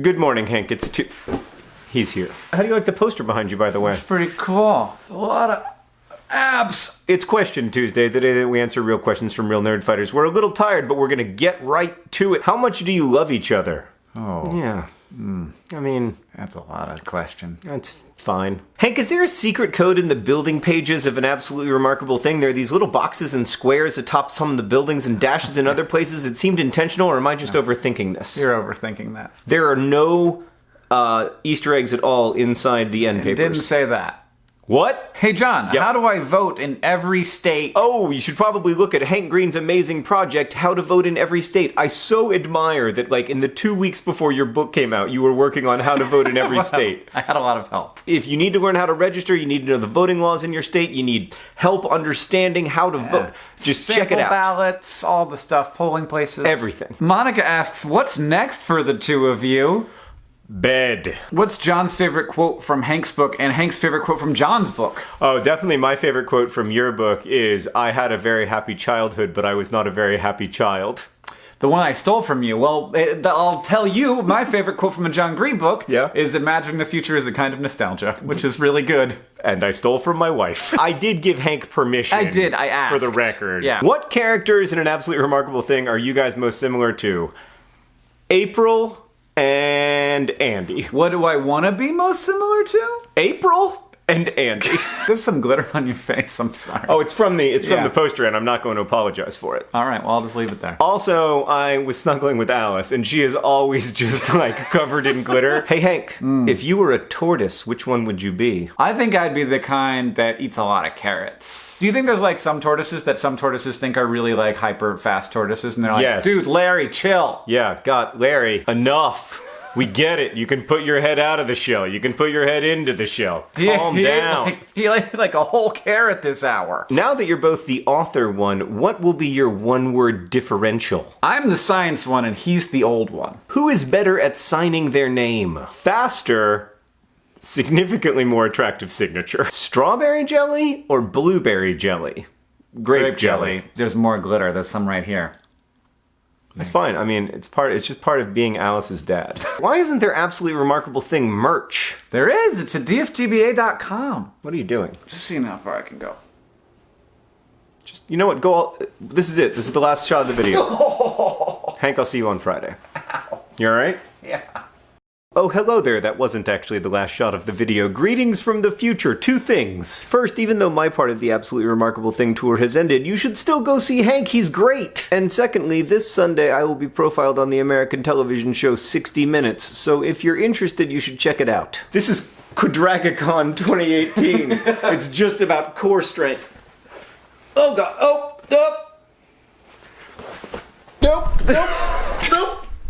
Good morning, Hank. It's two. He's here. How do you like the poster behind you, by the way? It's pretty cool. A lot of abs. It's Question Tuesday, the day that we answer real questions from real nerd fighters. We're a little tired, but we're gonna get right to it. How much do you love each other? Oh, Yeah. I mean, that's a lot of question. that's fine. Hank, is there a secret code in the building pages of an absolutely remarkable thing? There are these little boxes and squares atop some of the buildings and dashes in other places. It seemed intentional, or am I just overthinking this? You're overthinking that. There are no uh, Easter eggs at all inside the end papers. Didn't say that. What? Hey, John, Yep. how do I vote in every state? Oh, you should probably look at Hank Green's amazing project, How to Vote in Every State. I so admire that, like, in the two weeks before your book came out, you were working on how to vote in every state. I had a lot of help. If you need to learn how to register, you need to know the voting laws in your state, you need help understanding how to vote. Just check it out. ballots, all the stuff, polling places. Everything. Monica asks, what's next for the two of you? Bed. What's John's favorite quote from Hank's book and Hank's favorite quote from John's book? Oh, definitely my favorite quote from your book is I had a very happy childhood, but I was not a very happy child. The one I stole from you. Well, eh, I'll tell you, my favorite quote from a John Green book Yeah? is imagining the future is a kind of nostalgia, which is really good. And I stole from my wife. I did give Hank permission. I did, I asked. For the record. Yeah. What characters in an absolutely remarkable thing are you guys most similar to? April and Andy. What do I want to be most similar to? April and Andy. There's some glitter on your face. I'm sorry. oh, it's from the it's from Yeah. the poster, and I'm not going to apologize for it. All right. Well, I'll just leave it there. Also, I was snuggling with Alice, and she is always just like covered in glitter. Hey, Hank, Hmm. if you were a tortoise, which one would you be? I think I'd be the kind that eats a lot of carrots. Do you think there's like some tortoises that some tortoises think are really like hyper fast tortoises, and they're like, Yes. "Dude, Larry, chill." Yeah, God, Larry, enough. We get it. You can put your head out of the shell. You can put your head into the shell. Calm he ate down. like, he ate like a whole carrot this hour. now that you're both the author one, what will be your one word differential? I'm the science one, and he's the old one. Who is better at signing their name? Faster, significantly more attractive signature. Strawberry jelly or blueberry jelly? Grape, jelly. There's more glitter. There's some right here. That's fine. I mean, it's part. It's just part of being Alice's dad. Why isn't there absolutely remarkable thing merch? There is. It's at dftba.com. What are you doing? Just seeing how far I can go. Just you know what? Go all. This is it. This is the last shot of the video. Hank, I'll see you on Friday. You all right? Yeah. Oh, hello there. That wasn't actually the last shot of the video. Greetings from the future. Two things. First, even though my part of the Absolutely Remarkable Thing tour has ended, you should still go see Hank. He's great. And secondly, this Sunday I will be profiled on the American television show 60 Minutes. So if you're interested, you should check it out. This is Quadragicon 2018. it's just about core strength. Oh god. Oh. Oh. Nope. Nope.